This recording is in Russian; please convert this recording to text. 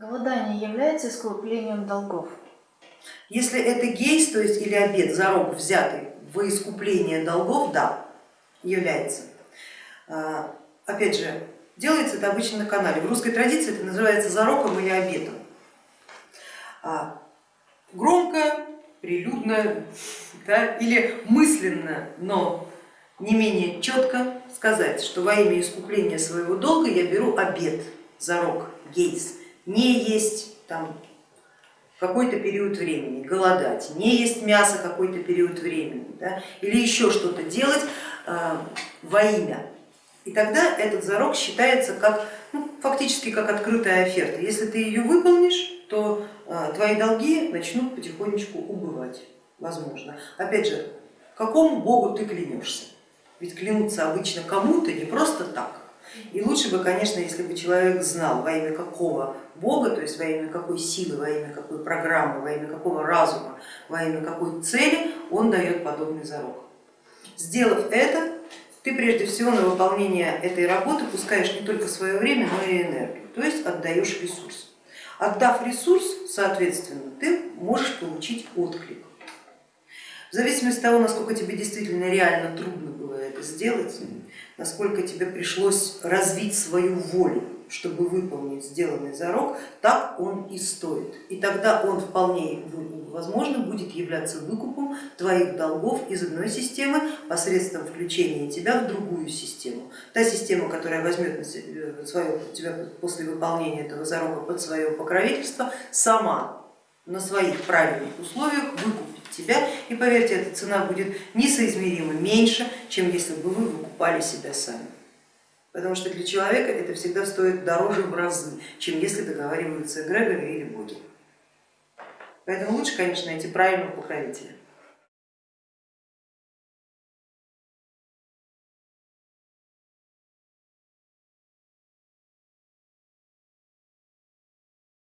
Голодание является искуплением долгов? Если это гейс, то есть или обед, зарок взятый во искупление долгов, да, является. А, опять же, делается это обычно на канале. В русской традиции это называется зароком или обетом. А, громко, прилюдно да, или мысленно, но не менее четко сказать, что во имя искупления своего долга я беру обет, зарок, гейс, не есть там какой-то период времени, голодать, не есть мясо какой-то период времени да, или еще что-то делать э, во имя. И тогда этот зарок считается как, ну, фактически как открытая оферта. Если ты ее выполнишь, то э, твои долги начнут потихонечку убывать, возможно. Опять же, какому богу ты клянешься? Ведь клянуться обычно кому-то не просто так. И лучше бы, конечно, если бы человек знал, во имя какого Бога, то есть во имя какой силы, во имя какой программы, во имя какого разума, во имя какой цели он дает подобный зарок. Сделав это, ты прежде всего на выполнение этой работы пускаешь не только свое время, но и энергию, то есть отдаешь ресурс. Отдав ресурс, соответственно, ты можешь получить отклик. В зависимости от того, насколько тебе действительно реально трудно было это сделать, насколько тебе пришлось развить свою волю, чтобы выполнить сделанный зарок, так он и стоит. И тогда он вполне возможно будет являться выкупом твоих долгов из одной системы посредством включения тебя в другую систему. Та система, которая возьмет на э, свое, тебя после выполнения этого зарока под свое покровительство, сама на своих правильных условиях выкупит тебя. И поверьте, эта цена будет несоизмеримо меньше, чем если бы вы выкупали себя сами. Потому что для человека это всегда стоит дороже в разы, чем если договариваются эгрегоры или боги. Поэтому лучше, конечно, найти правильного покровителя.